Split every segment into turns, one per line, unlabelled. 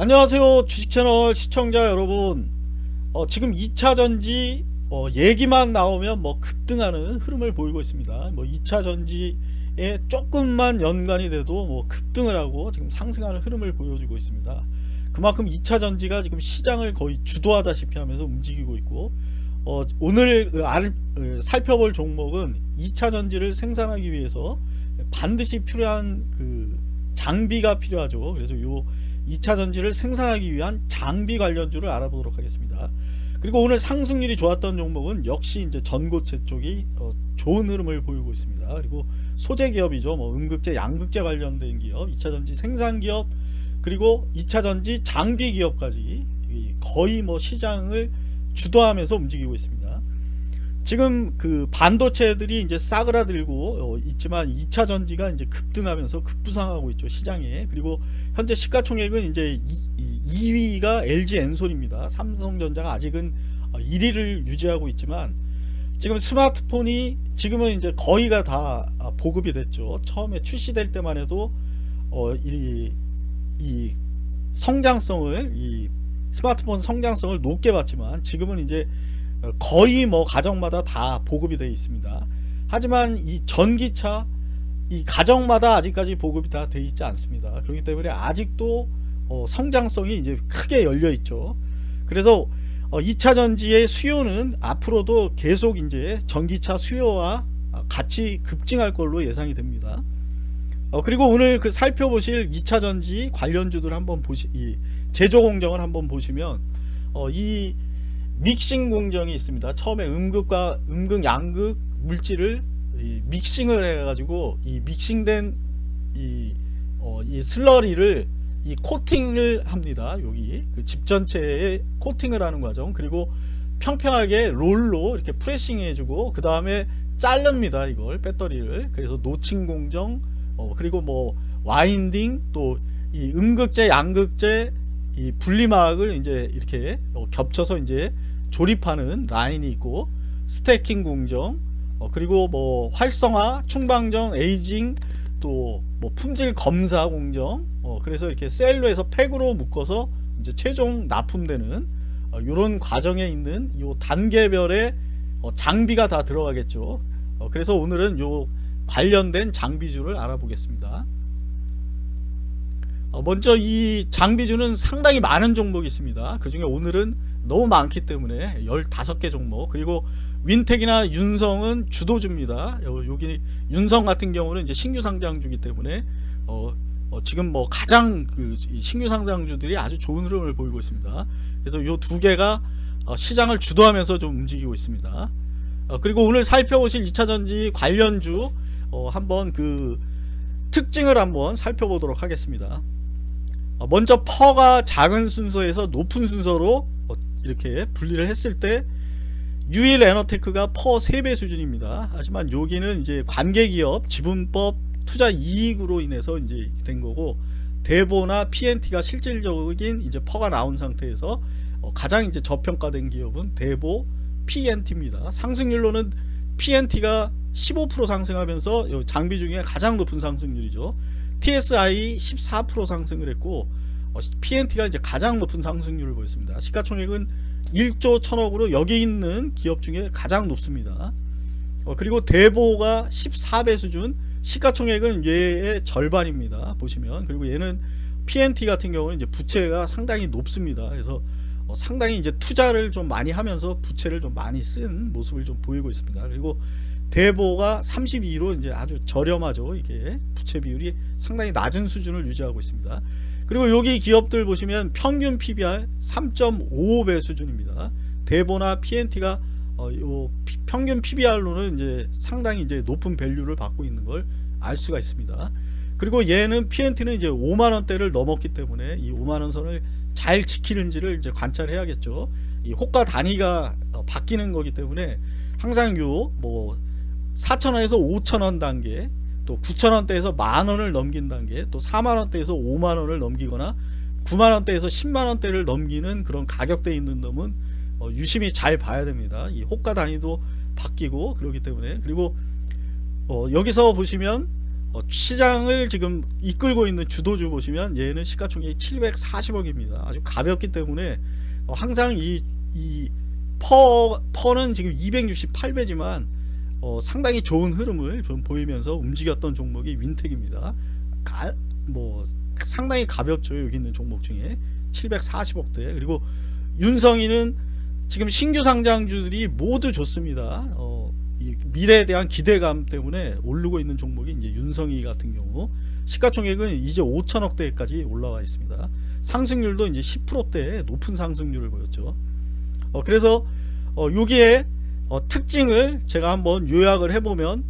안녕하세요 주식채널 시청자 여러분. 어, 지금 2차전지 어, 얘기만 나오면 뭐 급등하는 흐름을 보이고 있습니다. 뭐 2차전지에 조금만 연관이 돼도 뭐 급등을 하고 지금 상승하는 흐름을 보여주고 있습니다. 그만큼 2차전지가 지금 시장을 거의 주도하다시피 하면서 움직이고 있고 어, 오늘 그 알, 그 살펴볼 종목은 2차전지를 생산하기 위해서 반드시 필요한 그 장비가 필요하죠. 그래서 요 2차 전지를 생산하기 위한 장비 관련주를 알아보도록 하겠습니다. 그리고 오늘 상승률이 좋았던 종목은 역시 이제 전고체 쪽이 어, 좋은 흐름을 보이고 있습니다. 그리고 소재 기업이죠. 뭐 음극재, 양극재 관련된 기업, 2차 전지 생산 기업, 그리고 2차 전지 장비 기업까지 거의 뭐 시장을 주도하면서 움직이고 있습니다. 지금 그 반도체들이 이제 싸그라들고 어, 있지만 2차 전지가 이제 급등하면서 급부상하고 있죠 시장에. 그리고 현재 시가총액은 이제 2, 위가 LG 엔솔입니다. 삼성전자가 아직은 1위를 어, 유지하고 있지만 지금 스마트폰이 지금은 이제 거의가 다 보급이 됐죠. 처음에 출시될 때만 해도 어, 이, 이 성장성을 이 스마트폰 성장성을 높게 봤지만 지금은 이제 거의 뭐 가정마다 다 보급이 되어 있습니다. 하지만 이 전기차 이 가정마다 아직까지 보급이 다 되어 있지 않습니다. 그렇기 때문에 아직도 어 성장성이 이제 크게 열려 있죠. 그래서 어 2차 전지의 수요는 앞으로도 계속 이제 전기차 수요와 같이 급증할 걸로 예상이 됩니다. 어 그리고 오늘 그 살펴보실 2차 전지 관련주들 한번 보시 이 제조 공정을 한번 보시면 어이 믹싱 공정이 있습니다. 처음에 음극과 음극 양극 물질을 믹싱을 해가지고 이 믹싱된 이, 어, 이 슬러리를 이 코팅을 합니다. 여기 그 집 전체에 코팅을 하는 과정 그리고 평평하게 롤로 이렇게 프레싱 해주고 그 다음에 자릅니다. 이걸 배터리를 그래서 노칭 공정 어, 그리고 뭐 winding 또 이 음극재 양극재 이 분리막을 이제 이렇게 어, 겹쳐서 이제 조립하는 라인이 있고 stacking 공정 어, 그리고 뭐 활성화 충방전 aging 또 뭐 품질 검사 공정 어, 그래서 이렇게 셀에서 팩으로 묶어서 이제 최종 납품되는 어, 이런 과정에 있는 이 단계별의 어, 장비가 다 들어가겠죠. 어, 그래서 오늘은 요 관련된 장비주를 알아보겠습니다. 어, 먼저 이 장비주는 상당히 많은 종목이 있습니다. 그 중에 오늘은 너무 많기 때문에 15개 종목 그리고 윈텍이나 윤성은 주도주입니다. 여기 윤성 같은 경우는 이제 신규 상장주기 때문에 어, 어 지금 뭐 가장 그 신규 상장주들이 아주 좋은 흐름을 보이고 있습니다. 그래서 요두 개가 어 시장을 주도하면서 좀 움직이고 있습니다. 어 그리고 오늘 살펴보실 2차전지 관련주 어 한번 그 특징을 한번 살펴보도록 하겠습니다. 어, 먼저 PER가 작은 순서에서 높은 순서로 이렇게 분리를 했을 때 유일 에너테크가 PER 3배 수준입니다. 하지만 여기는 이제 관계기업 지분법 투자 이익으로 인해서 이제 된 거고 대보나 PNT가 실질적인 이제 PER가 나온 상태에서 어, 가장 이제 저평가된 기업은 대보 PNT입니다. 상승률로는 PNT가 15% 상승하면서 장비 중에 가장 높은 상승률이죠. TSI 14% 상승을 했고 어, PNT가 이제 가장 높은 상승률을 보였습니다. 시가총액은 1조 1000억으로 여기 있는 기업 중에 가장 높습니다. 어, 그리고 대보가 14배 수준 시가총액은 얘의 절반입니다. 보시면 그리고 얘는 PNT 같은 경우는 이제 부채가 상당히 높습니다. 그래서 어, 상당히 이제 투자를 좀 많이 하면서 부채를 좀 많이 쓴 모습을 좀 보이고 있습니다. 그리고 대보가 32로 이제 아주 저렴하죠. 이게 부채 비율이 상당히 낮은 수준을 유지하고 있습니다. 그리고 여기 기업들 보시면 평균 PBR 3.55배 수준입니다. 대보나 PNT가 어, 요 평균 PBR로는 이제 상당히 이제 높은 밸류를 받고 있는 걸 알 수가 있습니다. 그리고 얘는 PNT는 이제 5만 원대를 넘었기 때문에 이 5만 원 선을 잘 지키는지를 이제 관찰해야겠죠. 이 호가 단위가 어, 바뀌는 거기 때문에 항상 요뭐 4천 원에서 5천 원 단계 또 9천 원대에서 만 원을 넘긴 단계 또 4만 원대에서 5만 원을 넘기거나 9만 원대에서 10만 원대를 넘기는 그런 가격대에 있는 놈은 어, 유심히 잘 봐야 됩니다 이 호가 단위도 바뀌고 그렇기 때문에 그리고 어, 여기서 보시면 어, 시장을 지금 이끌고 있는 주도주 보시면 얘는 시가총액이 740억입니다. 아주 가볍기 때문에 어, 항상 이, 이 퍼, 퍼는 지금 268배지만 어, 상당히 좋은 흐름을 좀 보이면서 움직였던 종목이 윈텍입니다. 가, 뭐 상당히 가볍죠. 여기 있는 종목 중에 740억대 그리고 윤성이는 지금 신규 상장주들이 모두 좋습니다. 어, 이 미래에 대한 기대감 때문에 오르고 있는 종목이 이제 윤성이 같은 경우 시가총액은 이제 5천억대까지 올라와 있습니다. 상승률도 이제 10%대 높은 상승률을 보였죠. 어, 그래서 어, 여기에 어, 특징을 제가 한번 요약을 해보면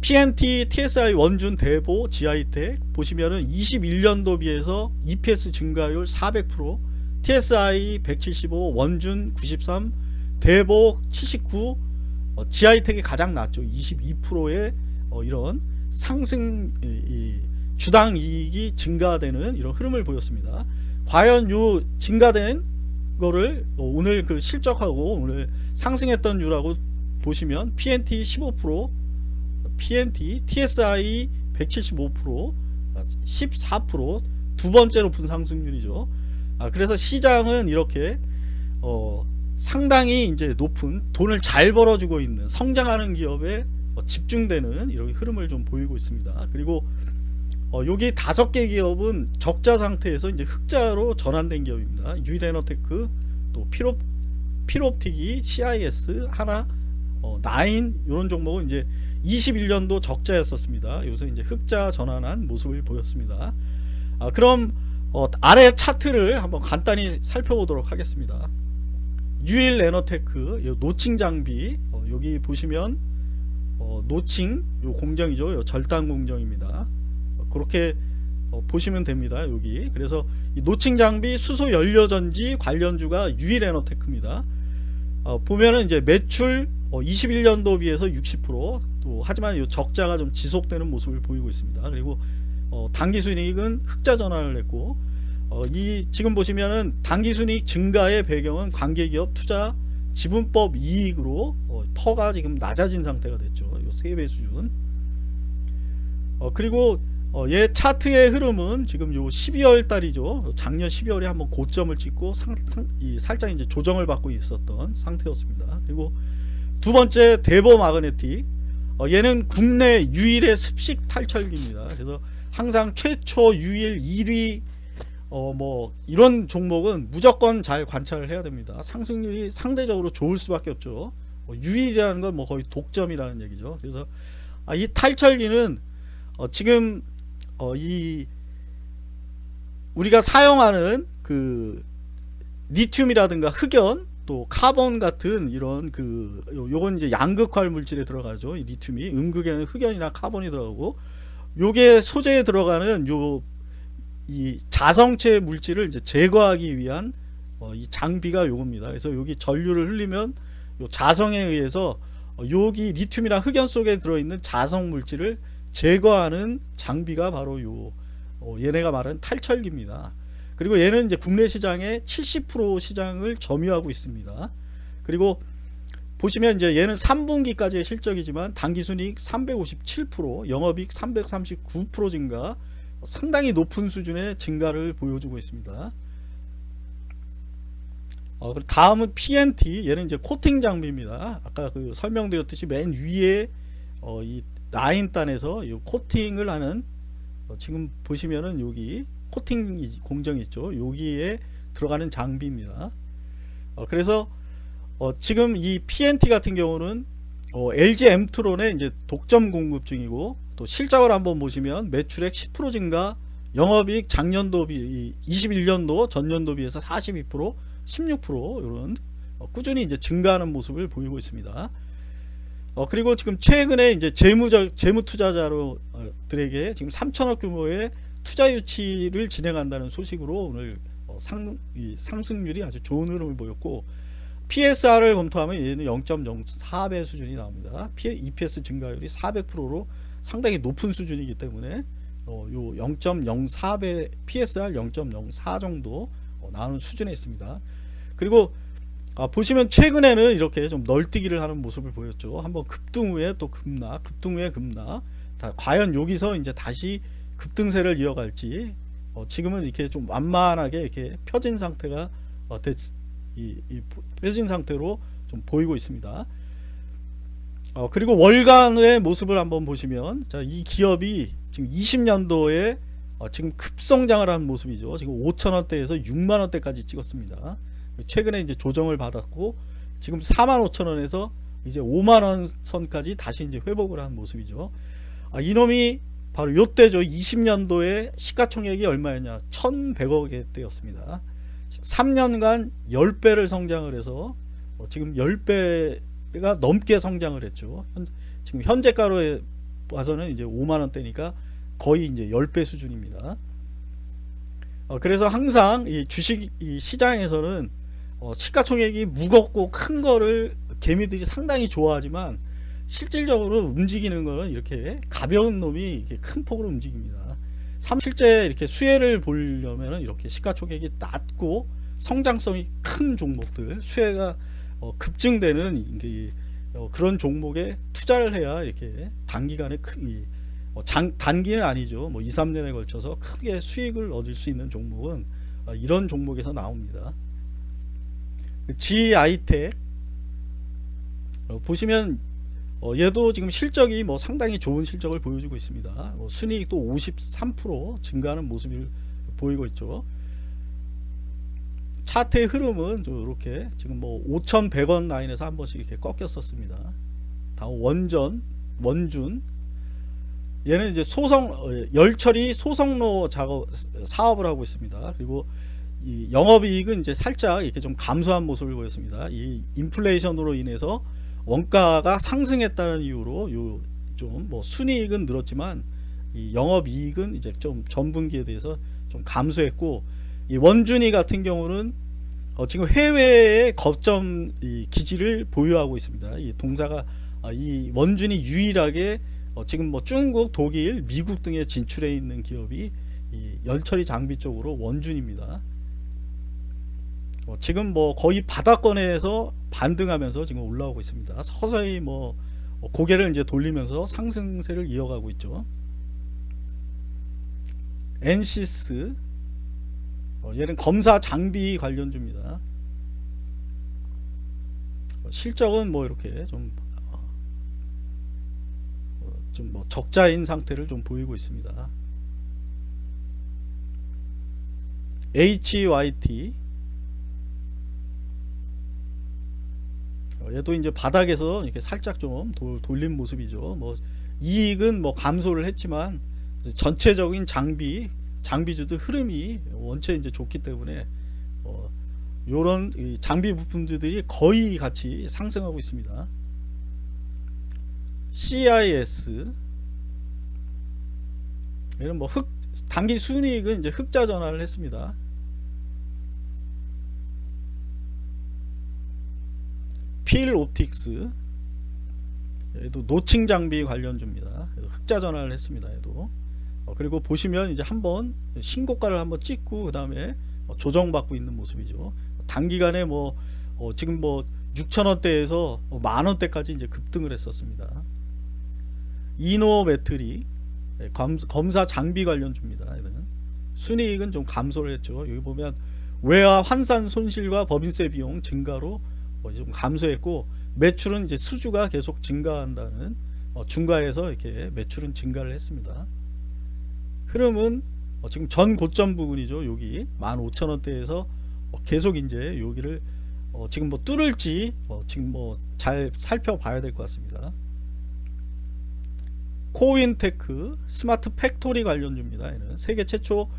PNT, TSI 원준 대보 지하이텍 보시면은 21년도 비해서 EPS 증가율 400% TSI 175 원준 93 대보 79 어, 지하이텍이 가장 낮죠 22%의 어, 이런 상승 이, 이, 주당 이익이 증가되는 이런 흐름을 보였습니다 과연 요 증가된 거를 어, 오늘 그 실적하고 오늘 상승했던 유라고 보시면 PNT 15% PNT, TSI 175%, 14%두 번째 높은 상승률이죠. 아, 그래서 시장은 이렇게 어, 상당히 이제 높은 돈을 잘 벌어주고 있는 성장하는 기업에 어, 집중되는 이런 흐름을 좀 보이고 있습니다. 그리고 어, 여기 다섯 개 기업은 적자 상태에서 이제 흑자로 전환된 기업입니다. 유일에너테크, 또 피롭 피롭틱이, CIS, 하나, 어, 나인 이런 종목은 이제 21년도 적자였었습니다. 요새 이제 흑자 전환한 모습을 보였습니다. 아, 그럼 어, 아래 차트를 한번 간단히 살펴보도록 하겠습니다. 유일 에너테크 notching 장비 어, 여기 보시면 어, notching 요 공정이죠. 요 절단 공정입니다. 어, 그렇게 어, 보시면 됩니다. 여기 그래서 notching 장비 수소 연료 전지 관련주가 유일 에너테크입니다. 어, 보면은 이제 매출 21년도 비해서 60%또 하지만 이 적자가 좀 지속되는 모습을 보이고 있습니다. 그리고 어, 당기순이익은 흑자 전환을 했고 어, 이 지금 보시면은 당기순이익 증가의 배경은 관계기업 투자 지분법 이익으로 어, 퍼가 지금 낮아진 상태가 됐죠. 요 3배 수준. 어, 그리고 어, 얘 차트의 흐름은 지금 요 12월 달이죠. 작년 12월에 한번 고점을 찍고 상, 상, 이 살짝 이제 조정을 받고 있었던 상태였습니다. 그리고 두 번째 대보 마그네틱 어, 얘는 국내 유일의 습식 탈철기입니다. 그래서 항상 최초 유일 1위 어 뭐 이런 종목은 무조건 잘 관찰을 해야 됩니다. 상승률이 상대적으로 좋을 수밖에 없죠. 어, 유일이라는 건 뭐 거의 독점이라는 얘기죠. 그래서 아, 이 탈철기는 어, 지금 어, 이 우리가 사용하는 그 리튬이라든가 흑연 또 카본 같은 이런 그 요건 이제 양극활물질에 들어가죠. 이 리튬이 음극에는 흑연이나 카본이 들어가고 요게 소재에 들어가는 요 이 자성체 물질을 이제 제거하기 위한 어, 이 장비가 요겁니다. 그래서 여기 전류를 흘리면 요 자성에 의해서 어, 여기 리튬이랑 흑연 속에 들어있는 자성 물질을 제거하는 장비가 바로 요 어, 얘네가 말하는 탈철기입니다. 그리고 얘는 이제 국내 시장의 70% 시장을 점유하고 있습니다. 그리고 보시면 이제 얘는 3분기까지의 실적이지만 당기순이익 357%, 영업이익 339% 증가, 상당히 높은 수준의 증가를 보여주고 있습니다. 어, 다음은 PNT, 얘는 이제 코팅 장비입니다. 아까 그 설명드렸듯이 맨 위에 어, 이 라인단에서 이 코팅을 하는 어, 지금 보시면은 여기 코팅 공정이 있죠. 여기에 들어가는 장비입니다. 어, 그래서 어, 지금 이 PNT 같은 경우는 어, LG 엠트론의 이제 독점 공급 중이고 또 실적을 한번 보시면 매출액 10% 증가, 영업이익 작년도 비 21년도 전년도 비해서 42% 16% 이런 어, 꾸준히 이제 증가하는 모습을 보이고 있습니다. 어, 그리고 지금 최근에 이제 재무적 재무 투자자로들에게 지금 3천억 규모의 투자 유치를 진행한다는 소식으로 오늘 어, 상, 상승률이 아주 좋은 흐름을 보였고 PSR을 검토하면 얘는 0.04배 수준이 나옵니다. EPS 증가율이 400%로 상당히 높은 수준이기 때문에 어, 요 0.04배 PSR 0.04 정도 어, 나오는 수준에 있습니다. 그리고 아, 보시면 최근에는 이렇게 좀 널뛰기를 하는 모습을 보였죠. 한번 급등 후에 또 급락, 급등 후에 급락. 자, 과연 여기서 이제 다시 급등세를 이어갈지 어, 지금은 이렇게 좀 완만하게 이렇게 펴진 상태가 어, 됐, 이, 이 펴진 상태로 좀 보이고 있습니다. 어, 그리고 월간의 모습을 한번 보시면 자, 이 기업이 지금 20년도에 어, 지금 급성장을 한 모습이죠. 지금 5천원대에서 6만원대까지 찍었습니다. 최근에 이제 조정을 받았고 지금 4만 5천원에서 이제 5만원 선까지 다시 이제 회복을 한 모습이죠. 아, 이놈이 바로 요때죠. 20년도에 시가총액이 얼마였냐? 1100억의 때였습니다. 3년간 10배를 성장을 해서 어, 지금 10배 가 넘게 성장을 했죠. 현, 지금 현재가로 와서는 이제 5만 원대니까 거의 이제 10배 수준입니다. 어, 그래서 항상 이 주식 이 시장에서는 어, 시가총액이 무겁고 큰 거를 개미들이 상당히 좋아하지만 실질적으로 움직이는 거는 이렇게 가벼운 놈이 이렇게 큰 폭으로 움직입니다. 실제 이렇게 수혜를 보려면 이렇게 시가총액이 낮고 성장성이 큰 종목들 수혜가 어, 급증되는 이게 어, 그런 종목에 투자를 해야 이렇게 단기간에 큰, 이, 어, 장, 단기는 아니죠. 뭐 2, 3년에 걸쳐서 크게 수익을 얻을 수 있는 종목은 어, 이런 종목에서 나옵니다. GI텍 어, 보시면 어, 얘도 지금 실적이 뭐 상당히 좋은 실적을 보여주고 있습니다. 뭐 순이익도 53% 증가하는 모습을 보이고 있죠. 차트의 흐름은 이렇게 지금 뭐 5,100원 라인에서 한 번씩 이렇게 꺾였었습니다. 다음 원전, 원준 얘는 이제 소성 어, 열처리 소성로 작업 사업을 하고 있습니다. 그리고 이 영업이익은 이제 살짝 이렇게 좀 감소한 모습을 보였습니다. 이 인플레이션으로 인해서 원가가 상승했다는 이유로 요 좀 뭐 순이익은 늘었지만 이 영업이익은 이제 좀 전분기에 대해서 좀 감소했고 이 원준이 같은 경우는 어 지금 해외에 거점 이 기지를 보유하고 있습니다. 이 동사가 아이 원준이 유일하게 어 지금 뭐 중국, 독일, 미국 등에 진출해 있는 기업이 이 열처리 장비 쪽으로 원준입니다. 어 지금 뭐 거의 바닥권에서 반등하면서 지금 올라오고 있습니다. 서서히 뭐 고개를 이제 돌리면서 상승세를 이어가고 있죠. 엔시스 어, 얘는 검사 장비 관련주입니다. 어, 실적은 뭐 이렇게 좀 좀 뭐 적자인 상태를 좀 보이고 있습니다. HYT 어, 얘도 이제 바닥에서 이렇게 살짝 좀 도, 돌린 모습이죠. 뭐 이익은 뭐 감소를 했지만 전체적인 장비 장비주들 흐름이 원체 이제 좋기 때문에 어, 요런 장비 부품들이 거의 같이 상승하고 있습니다. CIS 얘는 뭐 흑, 단기 순이익은 이제 흑자 전환을 했습니다. 필 옵틱스 얘도 노칭 장비 관련주입니다. 흑자 전환을 했습니다. 얘도 어, 그리고 보시면 이제 한번 신고가를 한번 찍고 그 다음에 조정받고 있는 모습이죠. 단기간에 뭐 어, 지금 뭐 6천원대에서 뭐 만원대까지 이제 급등을 했었습니다. 이노 배터리 네, 검사 장비 관련주입니다. 순이익은 좀 감소를 했죠. 여기 보면 외화 환산 손실과 법인세 비용 증가로 뭐좀 감소했고 매출은 이제 수주가 계속 증가한다는 어, 증가에서 이렇게 매출은 증가를 했습니다. 흐름은 어, 지금 전 고점 부분이죠. 여기 15,000원대에서 어, 계속 이제 여기를 지금 뭐 뚫을지 지금 뭐 잘 살펴봐야 될 것 같습니다. 코윈테크 smart factory 관련주입니다. 얘는 세계 최초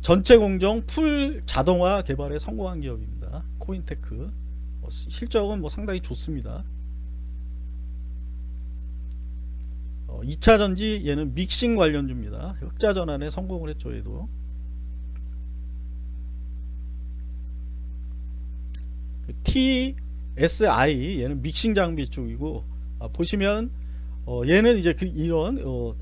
전체 공정 full 자동화 개발에 성공한 기업입니다. 코윈테크 어, 실적은 뭐 상당히 좋습니다. 2차 전지 얘는 믹싱 관련주입니다. 흑자 전환에 성공을 했죠. 얘도 TSI 얘는 믹싱 장비 쪽이고 아, 보시면 어, 얘는 이제 그 이런 어,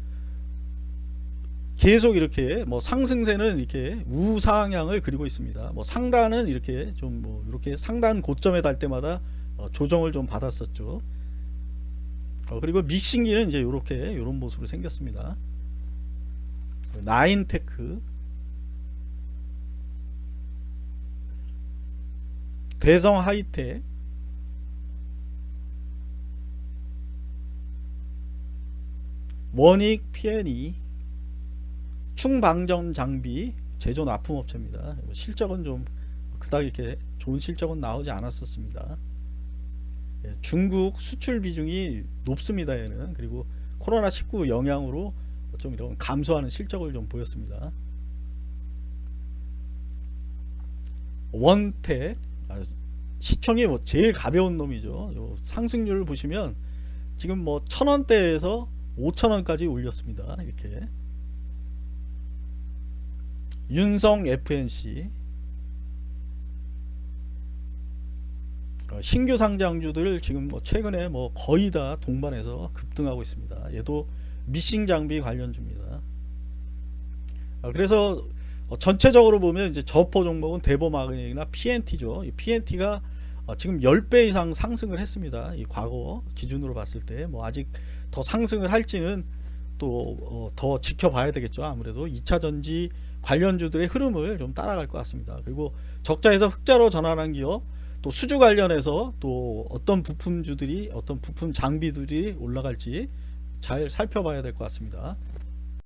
계속 이렇게 뭐 상승세는 이렇게 우상향을 그리고 있습니다. 뭐 상단은 이렇게 좀 뭐 이렇게 상단 고점에 달 때마다 어, 조정을 좀 받았었죠. 어, 그리고 믹싱기는 이제 이렇게 이런 모습으로 생겼습니다. 나인테크 대성 하이텍 원익 P&E 충방전 장비 제조 납품업체입니다. 실적은 좀 그닥 이렇게 좋은 실적은 나오지 않았었습니다. 예, 중국 수출 비중이 높습니다. 얘는 그리고 코로나 19 영향으로 좀 이런 감소하는 실적을 좀 보였습니다. 원택 아, 시총이 뭐 제일 가벼운 놈이죠. 요 상승률을 보시면 지금 뭐 천원대에서 5천원까지 올렸습니다. 이렇게 윤성 FNC 신규 상장주들 지금 뭐 최근에 뭐 거의 다 동반해서 급등하고 있습니다. 얘도 미싱 장비 관련주입니다. 아, 그래서 어, 전체적으로 보면 이제 저포 종목은 대보마그닉이나 PNT죠. 이 PNT가 어, 지금 10배 이상 상승을 했습니다. 이 과거 기준으로 봤을 때 뭐 아직 더 상승을 할지는 또 더 지켜봐야 되겠죠. 아무래도 2차 전지 관련주들의 흐름을 좀 따라갈 것 같습니다. 그리고 적자에서 흑자로 전환한 기업 또 수주 관련해서 또 어떤 부품주들이 어떤 부품 장비들이 올라갈지 잘 살펴봐야 될 것 같습니다.